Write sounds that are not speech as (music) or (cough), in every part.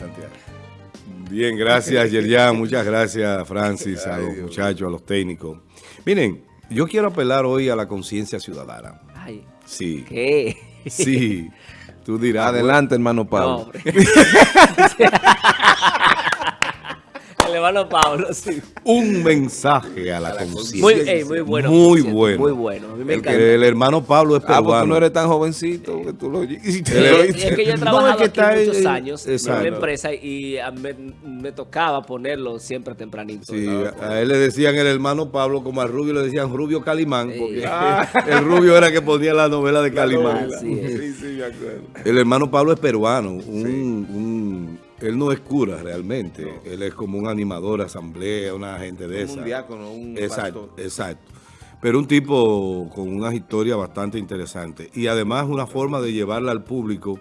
Santiago. Bien, gracias, Yerjan. Muchas gracias, Francis, a los muchachos, a los técnicos. Miren, yo quiero apelar hoy a la conciencia ciudadana. Ay, Sí. ¿qué? Sí. Tú dirás. Adelante, hermano No, Pablo. hombre. (laughs) El hermano Pablo, sí. Un mensaje a la conciencia. Muy, ey, muy bueno. Muy bueno. Muy bueno. A mí me El, que el hermano Pablo es Ah, peruano. tú no eres tan jovencito que tú lo. Él Eh, es- es que yo he (laughs) No, trabajado es que aquí está muchos en- años en exacto. una empresa y a me, me tocaba ponerlo siempre tempranito. Sí, ¿no? a él le decían el hermano Pablo, como al Rubio le decían Rubio Calimán, Sí. porque (laughs) el Rubio era que ponía la novela de Calimán. Sí, sí, me acuerdo. El hermano Pablo es peruano, un, un- él no es cura realmente, él es como un animador, asamblea, una gente de Como esa. un diácono, un Exacto, pastor. exacto. Pero un tipo con una historia bastante interesante y además una forma de llevarla al público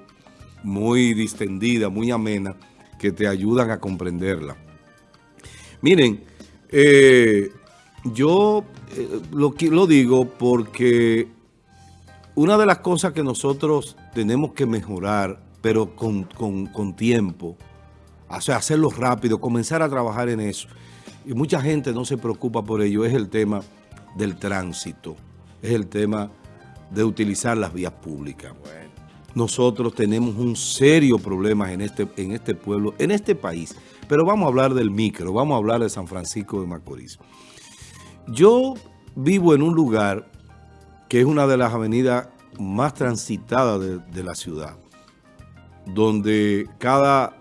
muy distendida, muy amena, que te ayudan a comprenderla. Miren, eh, yo eh, lo, digo porque una de las cosas que nosotros tenemos que mejorar, pero con, con- con tiempo, o sea, hacerlo rápido, comenzar a trabajar en eso, y mucha gente no se preocupa por ello, es el tema del tránsito, es el tema de utilizar las vías públicas. Nosotros tenemos un serio problema en este, en este pueblo, en este país, pero vamos a hablar del micro, vamos a hablar de San Francisco de Macorís. Yo vivo en un lugar que es una de las avenidas más transitadas de, de la ciudad, donde cada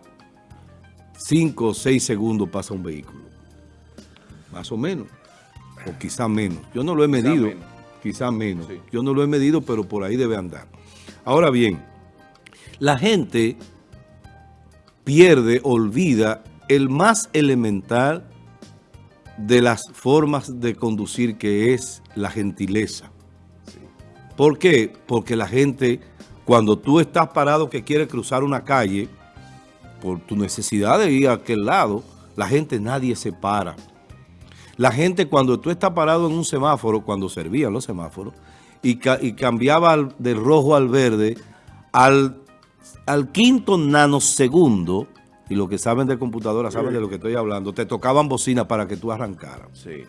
5 o 6 segundos pasa un vehículo, más o menos, o quizá menos. Yo no lo he medido, menos. quizá menos. Sí. Yo no lo he medido, pero por ahí debe andar. Ahora bien, la gente pierde, olvida el más elemental de las formas de conducir que es la gentileza. ¿Por qué? Porque la gente, cuando tú estás parado que quiere cruzar una calle, por tu necesidad de ir a aquel lado, la gente nadie se para. La gente cuando tú estás parado en un semáforo, cuando servían los semáforos, y, ca- y cambiaba al- del rojo al verde, al, al quinto nanosegundo, y los que saben de computadora saben de lo que estoy hablando, te tocaban bocina para que tú arrancaras. Sí.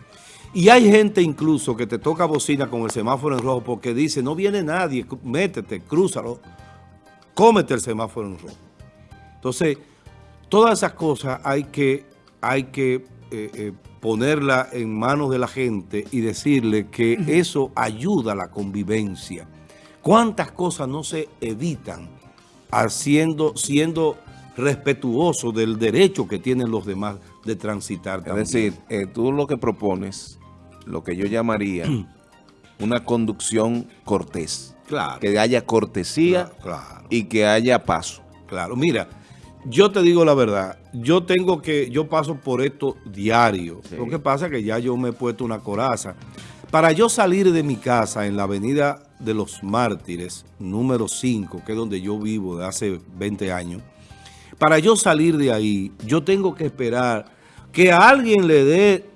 Y hay gente incluso que te toca bocina con el semáforo en rojo porque dice, no viene nadie, métete, crúzalo, cómete el semáforo en rojo. Entonces, todas esas cosas hay que, hay que eh, eh, ponerla en manos de la gente y decirle que eso ayuda a la convivencia. ¿Cuántas cosas no se evitan haciendo, siendo respetuoso del derecho que tienen los demás de transitar Es también? decir, eh, tú lo que propones, lo que yo llamaría una conducción cortés. Claro. Que haya cortesía Claro, y que haya paso. claro. Mira, yo te digo la verdad, yo tengo que, yo paso por esto diario. Sí. Lo que pasa es que ya yo me he puesto una coraza. Para yo salir de mi casa en la avenida de los Mártires, número 5, que es donde yo vivo de hace 20 años, para yo salir de ahí, yo tengo que esperar que a alguien le dé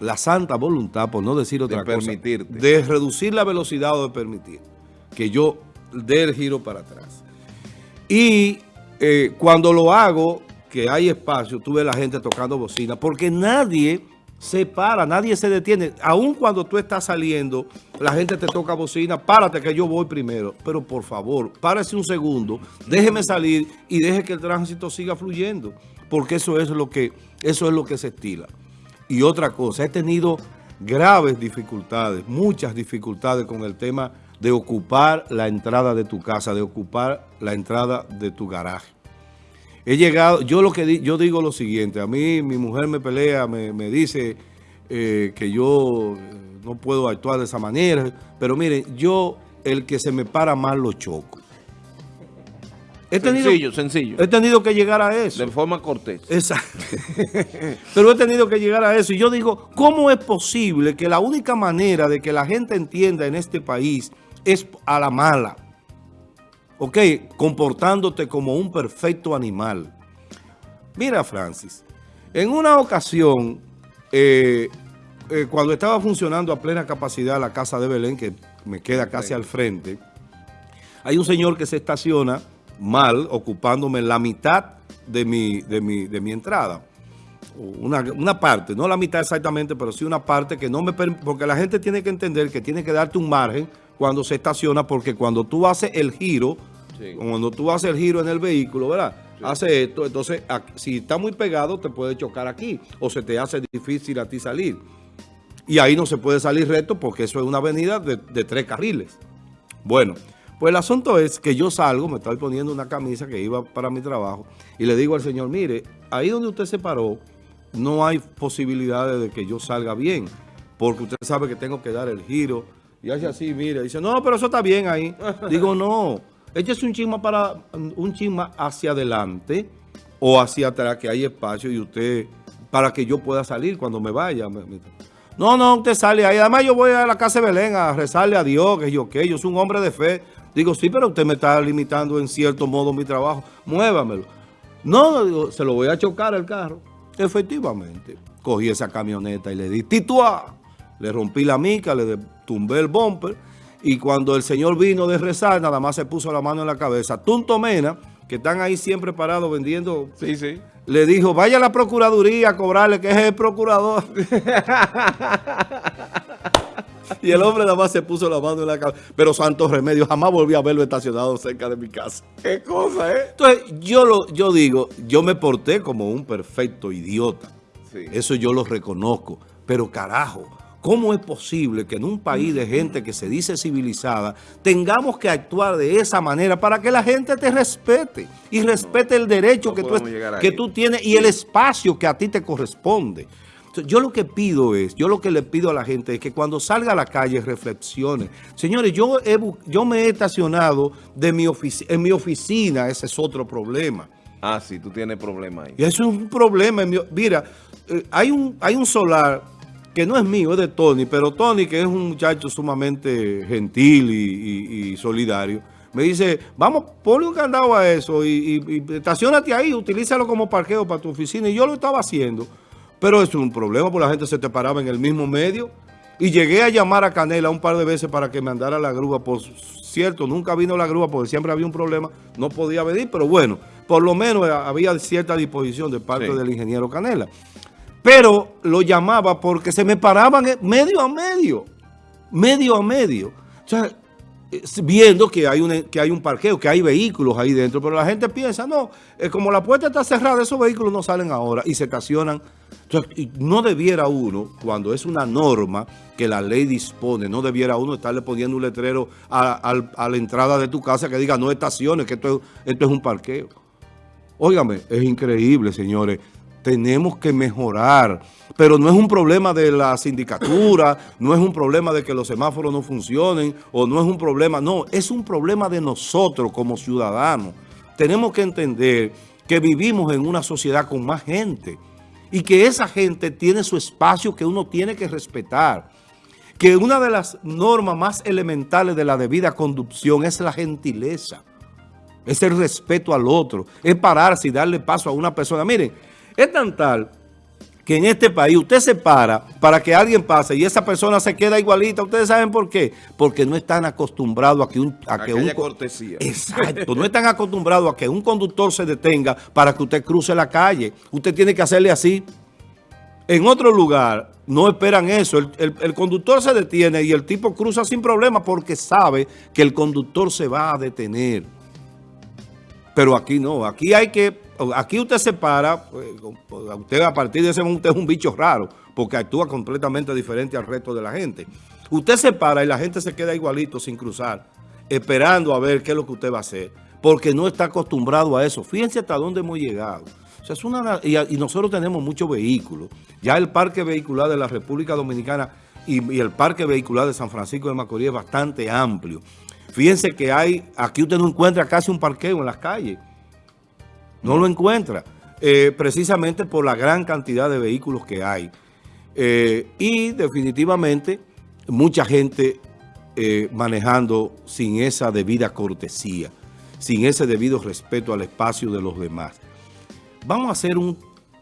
la santa voluntad, por no decir otra cosa, permitirte. de reducir la velocidad o de permitir que yo dé el giro para atrás. Y eh, cuando lo hago, que hay espacio, tú ves la gente tocando bocina, porque nadie se para, nadie se detiene. Aun cuando tú estás saliendo, la gente te toca bocina, párate que yo voy primero. Pero por favor, párese un segundo, déjeme salir y deje que el tránsito siga fluyendo, porque eso es lo que, eso es lo que se estila. Y otra cosa, he tenido graves dificultades, muchas dificultades con el tema de ocupar la entrada de tu casa, de ocupar la entrada de tu garaje. He llegado, yo lo que di- yo digo lo siguiente, a mí mi mujer me pelea, me, me dice eh, que yo eh, no puedo actuar de esa manera, pero miren, yo el que se me para mal lo choco. He tenido, Sencillo, sencillo. he tenido que llegar a eso. De forma cortés. Exacto. (laughs) Pero he tenido que llegar a eso. Y yo digo, ¿cómo es posible que la única manera de que la gente entienda en este país es a la mala? ¿Ok? Comportándote como un perfecto animal. Mira, Francis, en una ocasión, eh, eh, cuando estaba funcionando a plena capacidad la Casa de Belén, que me queda casi al frente, hay un señor que se estaciona mal ocupándome la mitad de mi, de mi, de mi entrada. Una, una, parte, no la mitad exactamente, pero sí una parte que no me porque la gente tiene que entender que tiene que darte un margen cuando se estaciona, porque cuando tú haces el giro, sí. cuando tú haces el giro en el vehículo, ¿verdad? Sí. Hace esto, entonces si está muy pegado te puede chocar aquí o se te hace difícil a ti salir. Y ahí no se puede salir recto porque eso es una avenida de, de tres carriles. Bueno, pues el asunto es que yo salgo, me estoy poniendo una camisa que iba para mi trabajo y le digo al señor, mire, ahí donde usted se paró, no hay posibilidades de que yo salga bien, porque usted sabe que tengo que dar el giro. Y hace así, mire, dice, no, pero eso está bien ahí. (laughs) Digo, no, échese un chisma para un chisma hacia adelante o hacia atrás, que hay espacio y usted, para que yo pueda salir cuando me vaya. No, no, usted sale ahí. Además, yo voy a la casa de Belén a rezarle a Dios, que yo, que yo soy un hombre de fe. Digo, sí, pero usted me está limitando en cierto modo mi trabajo. Muévamelo. No, digo, se lo voy a chocar el carro. Efectivamente, cogí esa camioneta y le di tituá. Le rompí la mica, le tumbé el bumper. Y cuando el señor vino de rezar, nada más se puso la mano en la cabeza. Tunto Mena, que están ahí siempre parados vendiendo. Sí, sí. Le dijo, vaya a la procuraduría a cobrarle, que es el procurador. (laughs) y el hombre nada más se puso la mano en la cabeza. Pero Santos Remedios jamás volví a verlo estacionado cerca de mi casa. ¿Qué cosa, eh? Entonces, yo, lo, yo digo, yo me porté como un perfecto idiota. Sí. Eso yo lo reconozco. Pero carajo, ¿cómo es posible que en un país de gente que se dice civilizada tengamos que actuar de esa manera para que la gente te respete y respete el derecho no que, tú, que tú tienes y el espacio que a ti te corresponde? Yo lo que pido es, yo lo que le pido a la gente es que cuando salga a la calle reflexione. Señores, yo, he, yo me he estacionado de mi en mi oficina, ese es otro problema. Ah, sí, tú tienes problema ahí. Y eso es un problema. Mira, eh, hay un, hay un solar que no es mío, es de Tony, pero Tony, que es un muchacho sumamente gentil y, y, y solidario, me dice, vamos, ponle un candado a eso y, y, estacionate ahí, utilízalo como parqueo para tu oficina. Y yo lo estaba haciendo. Pero es un problema, porque la gente se te paraba en el mismo medio. Y llegué a llamar a Canela un par de veces para que me andara la grúa. Por cierto, nunca vino la grúa porque siempre había un problema. No podía venir, pero bueno, por lo menos había cierta disposición de parte sí. del ingeniero Canela. Pero lo llamaba porque se me paraban medio a medio. Medio a medio. O sea, viendo que hay, un, que hay un parqueo, que hay vehículos ahí dentro, pero la gente piensa, no, eh, como la puerta está cerrada, esos vehículos no salen ahora y se estacionan. Entonces, no debiera uno, cuando es una norma que la ley dispone, no debiera uno estarle poniendo un letrero a, la entrada de tu casa que diga no estaciones, que esto es un parqueo. Óigame, es increíble, señores tenemos que mejorar. Pero no es un problema de la sindicatura, (clears throat) no es un problema de que los semáforos no funcionen, o no es un problema, no, es un problema de nosotros como ciudadanos. Tenemos que entender que vivimos en una sociedad con más gente y que esa gente tiene su espacio que uno tiene que respetar. Que una de las normas más elementales de la debida conducción es la gentileza, es el respeto al otro, es pararse y darle paso a una persona. Miren, es tan tal que en este país usted se para para que alguien pase y esa persona se queda igualita. ¿Ustedes saben por qué? Porque no están acostumbrados a que un... A que un cortesía. Exacto. no están acostumbrados a que un conductor se detenga para que usted cruce la calle. Usted tiene que hacerle así. En otro lugar no esperan eso. El, el, el conductor se detiene y el tipo cruza sin problema porque sabe que el conductor se va a detener. Pero aquí no. Aquí hay que aquí usted se para, pues, usted a partir de ese momento es un bicho raro, porque actúa completamente diferente al resto de la gente. Usted se para y la gente se queda igualito sin cruzar, esperando a ver qué es lo que usted va a hacer, porque no está acostumbrado a eso. Fíjense hasta dónde hemos llegado. O sea, es una, y, y, nosotros tenemos muchos vehículos. Ya el parque vehicular de la República Dominicana y, y el parque vehicular de San Francisco de Macorís es bastante amplio. Fíjense que hay, aquí usted no encuentra casi un parqueo en las calles. No lo encuentra, eh, precisamente por la gran cantidad de vehículos que hay. Eh, y definitivamente mucha gente eh, manejando sin esa debida cortesía, sin ese debido respeto al espacio de los demás. Vamos a hacer un,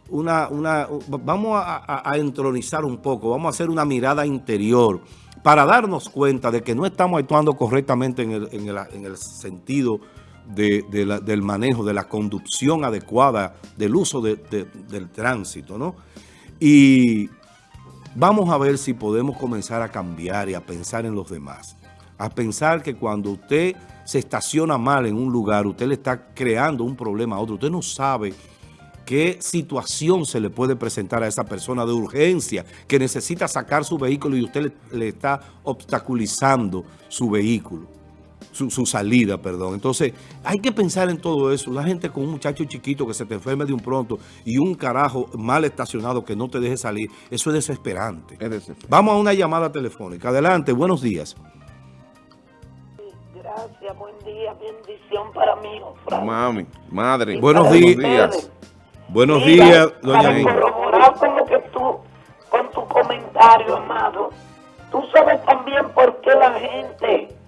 una, una, vamos a, a, entronizar un poco, vamos a hacer una mirada interior para darnos cuenta de que no estamos actuando correctamente en el, en el, en el sentido del manejo, de la conducción adecuada, del uso de- de- del tránsito, ¿no? Y vamos a ver si podemos comenzar a cambiar y a pensar en los demás. A pensar que cuando usted se estaciona mal en un lugar, usted le está creando un problema a otro. Usted no sabe qué situación se le puede presentar a esa persona de urgencia que necesita sacar su vehículo y usted le está obstaculizando su vehículo, su, su salida, perdón. Entonces, hay que pensar en todo eso. La gente con un muchacho chiquito que se te enferme de un pronto y un carajo mal estacionado que no te deje salir, eso es desesperante. Es desesperante. Vamos a una llamada telefónica. Adelante, buenos días. Gracias, buen día, bendición para mí, Frank. Mami, madre. Buenos Para días. Buenos Mira, días, doña Para corroborar con lo que tú, con tu comentario, amado, tú sabes también por qué la gente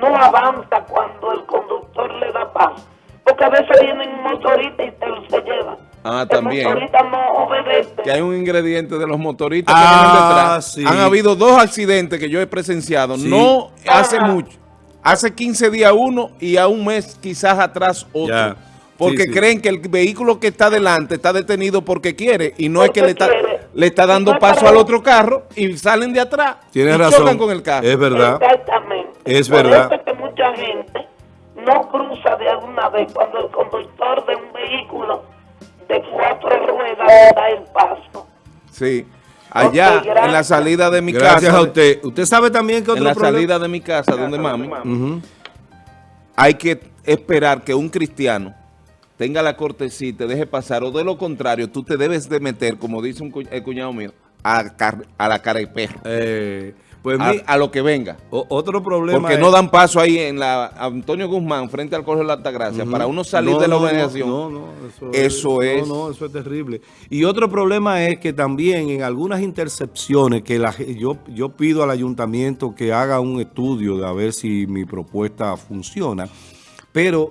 no avanza cuando el conductor le da paso. Porque a veces vienen un motorista y te lo se llevan. Ah, El también. motorista no obedece. Que hay un ingrediente de los motoristas Ah, que vienen detrás. sí. Han habido dos accidentes que yo he presenciado. Sí. No hace mucho. Hace 15 días uno y a un mes quizás atrás otro. Ya. Porque Sí, sí. creen que el vehículo que está delante está detenido porque quiere y no es que le está, le está dando paso al otro carro y salen de atrás Tienes y razón. chocan con el carro. Es verdad. Es Por verdad. eso es que mucha gente no cruza de alguna vez cuando el conductor de un vehículo de cuatro ruedas le da el paso. Sí. Allá, gracias. en la salida de mi Gracias casa. a usted. Usted sabe también que En otro la problema- salida de mi casa, donde mami, hay que esperar que un cristiano tenga la cortesía y te deje pasar, o de lo contrario, tú te debes de meter, como dice un cu- el cuñado mío, a, car- a la cara de perro, Eh, pues a, mi- a lo que venga. o- otro problema Porque es- no dan paso ahí en la Antonio Guzmán, frente al Colegio de la Altagracia, para uno salir No, de la no, no, organización. No, no, eso, Eso es- No, no, eso es terrible. Y otro problema es que también en algunas intercepciones que la, yo, yo pido al ayuntamiento que haga un estudio de a ver si mi propuesta funciona, pero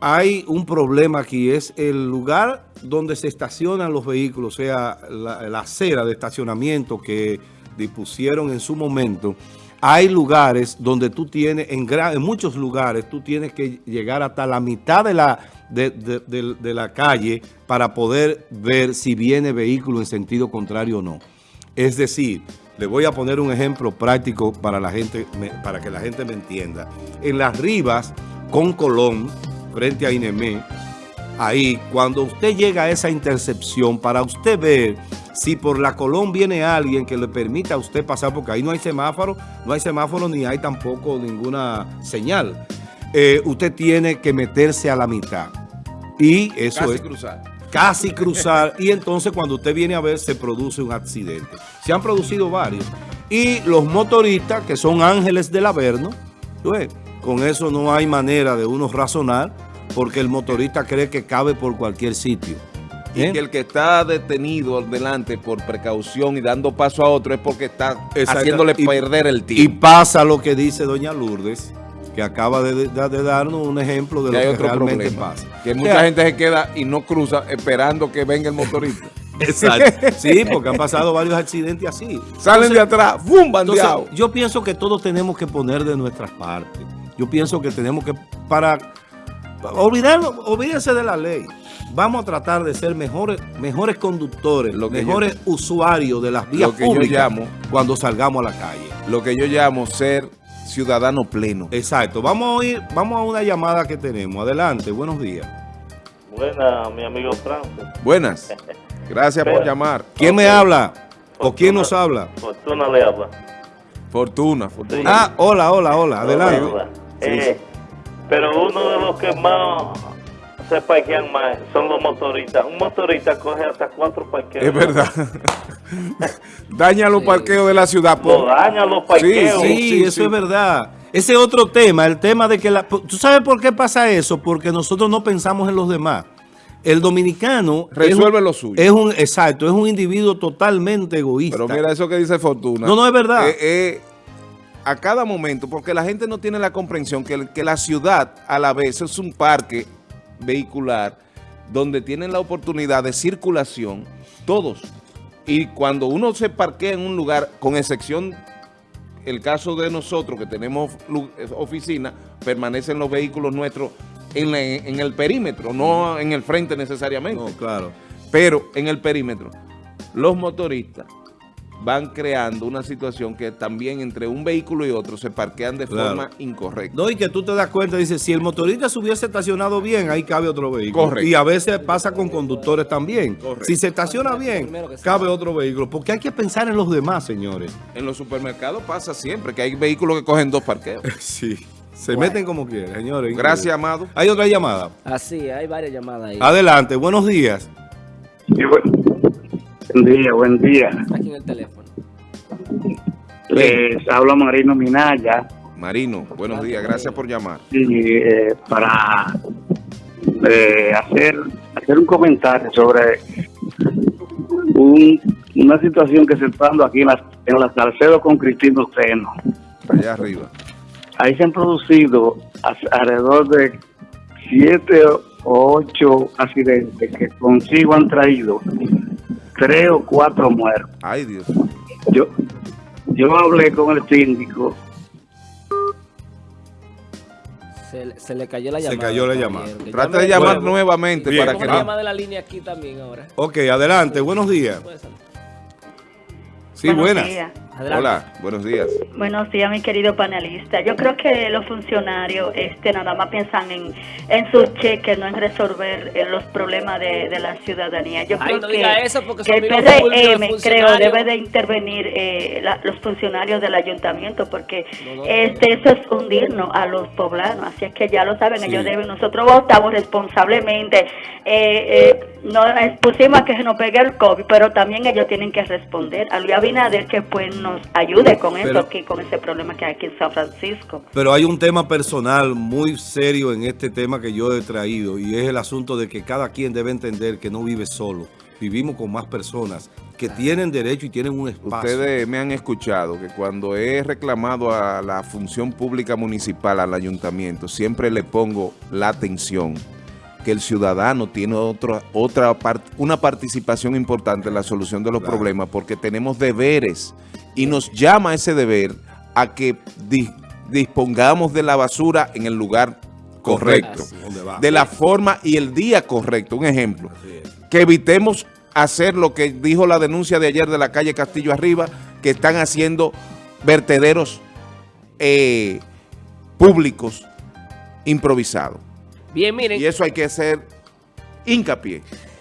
hay un problema aquí, es el lugar donde se estacionan los vehículos, o sea, la, la acera de estacionamiento que dispusieron en su momento, hay lugares donde tú tienes, en, muchos lugares, tú tienes que llegar hasta la mitad de la, de, de- la calle para poder ver si viene vehículo en sentido contrario o no. Es decir, le voy a poner un ejemplo práctico para, la gente, para que la gente me entienda. En las Rivas, con Colón, frente a Inemé, ahí, cuando usted llega a esa intercepción, para usted ver si por la Colón viene alguien que le permita a usted pasar, porque ahí no hay semáforo, no hay semáforo ni hay tampoco ninguna señal. Eh, usted tiene que meterse a la mitad. Y eso Casi es cruzar. casi cruzar y entonces cuando usted viene a ver se produce un accidente. Se han producido varios. Y los motoristas que son ángeles del Averno, ¿tú ves? con eso no hay manera de uno razonar porque el motorista cree que cabe por cualquier sitio. Y ¿Eh? que el que está detenido delante por precaución y dando paso a otro es porque está Exacto. haciéndole Y- perder el Y tiempo. pasa lo que dice doña Lourdes, que acaba de, de- de darnos un ejemplo de que hay lo que otro realmente problema. pasa. Que O mucha sea, gente se queda y no cruza esperando que venga el motorista. (laughs) Exacto. Sí, porque han pasado varios accidentes así. Salen Entonces, de atrás, ¡bum! Entonces, bandeado. yo pienso que todos tenemos que poner de nuestras partes. Yo pienso que tenemos que, para, para olvidarlo, olvídense de la ley. Vamos a tratar de ser mejores, mejores conductores, Lo que mejores usuarios de las vías lo que yo llamo- cuando salgamos a la calle. Lo que yo llamo ser ciudadano pleno. Exacto. Vamos a oír, vamos a una llamada que tenemos. Adelante, buenos días. Buena, mi amigo Francis. Buenas. (laughs) Gracias por llamar. ¿Quién me habla? ¿O quién nos habla? Fortuna le habla. Fortuna, fortuna. Ah, hola, hola, hola. Adelante. Hola. Eh, Pero uno de los que más se parquean más son los motoristas. Un motorista coge hasta cuatro parqueos. Es verdad. (laughs) Daña los parqueos de la ciudad. Lo por- daña los parqueos. Sí, Sí, eso sí. es verdad. Ese es otro tema, el tema de que la... ¿Tú sabes por qué pasa eso? Porque nosotros no pensamos en los demás. El dominicano... Resuelve es un- lo suyo. Es un, exacto, es un individuo totalmente egoísta. Pero mira eso que dice Fortuna. No, no, es verdad. Eh, eh, a cada momento, porque la gente no tiene la comprensión que, que la ciudad a la vez es un parque vehicular donde tienen la oportunidad de circulación todos. Y cuando uno se parquea en un lugar, con excepción el caso de nosotros que tenemos eh, oficina, permanecen los vehículos nuestros en, la- en el perímetro, no en el frente necesariamente, No, claro. pero en el perímetro. Los motoristas van creando una situación que también entre un vehículo y otro se parquean de Claro. forma incorrecta. No, y que tú te das cuenta, dice, si el motorista se hubiese estacionado bien, ahí cabe otro vehículo. Correcto. Y a veces pasa con conductores también. Correcto. Si se estaciona bien, cabe otro vehículo. Porque hay que pensar en los demás, señores. En los supermercados pasa siempre que hay vehículos que cogen dos parqueos. (laughs) Sí. Se meten como quieren, señores. Gracias, Amado. Hay otra llamada. Así, hay varias llamadas ahí. Adelante, buenos días. Sí, buen, buen día, buen día. Aquí en el teléfono. Les habla Marino Minaya Marino, buenos días, gracias por llamar. y, eh, para eh, hacer, hacer un comentario sobre un- una situación que se está dando aquí en la, en la Salcedo con Cristino Seno. Allá arriba. Ahí se han producido alrededor de siete o ocho accidentes que consigo han traído tres o cuatro muertos. Ay, Dios. Yo, yo hablé con el síndico Se, se le cayó la Se llamada. cayó la llamada. que Trata llame de llamar nuevo. nuevamente Bien. para Vamos que a no. llamar de la línea aquí también ahora. Ok, adelante, buenos días. Sí, Buenos buenas. días. Adelante. Hola, buenos días. Buenos días, mi querido panelista. Yo creo que los funcionarios este, nada más piensan en, en sus cheques, no en resolver eh, los problemas de, de la ciudadanía. Yo Ay, creo no que, diga eso porque que el PRM, creo, debe de intervenir eh, la- los funcionarios del ayuntamiento porque No, no. este eso es hundirnos a los poblanos. Así es que ya lo saben, Sí. ellos deben. Nosotros votamos responsablemente. Eh, eh, no pusimos a que se nos pegue el COVID, pero también ellos tienen que responder. A Luis Abinader que pues nos ayude con Pero- eso aquí, con ese problema que hay aquí en San Francisco. Pero hay un tema personal muy serio en este tema que yo he traído y es el asunto de que cada quien debe entender que no vive solo. Vivimos con más personas que tienen derecho y tienen un espacio. Ustedes me han escuchado que cuando he reclamado a la función pública municipal, al ayuntamiento, siempre le pongo la atención que el ciudadano tiene otra, otra una participación importante en la solución de los Claro. problemas porque tenemos deberes y nos llama ese deber a que di- dispongamos de la basura en el lugar correcto, de la forma y el día correcto. Un ejemplo que evitemos hacer lo que dijo la denuncia de ayer de la calle Castillo Arriba, que están haciendo vertederos eh, públicos improvisados. Y eso hay que hacer hincapié.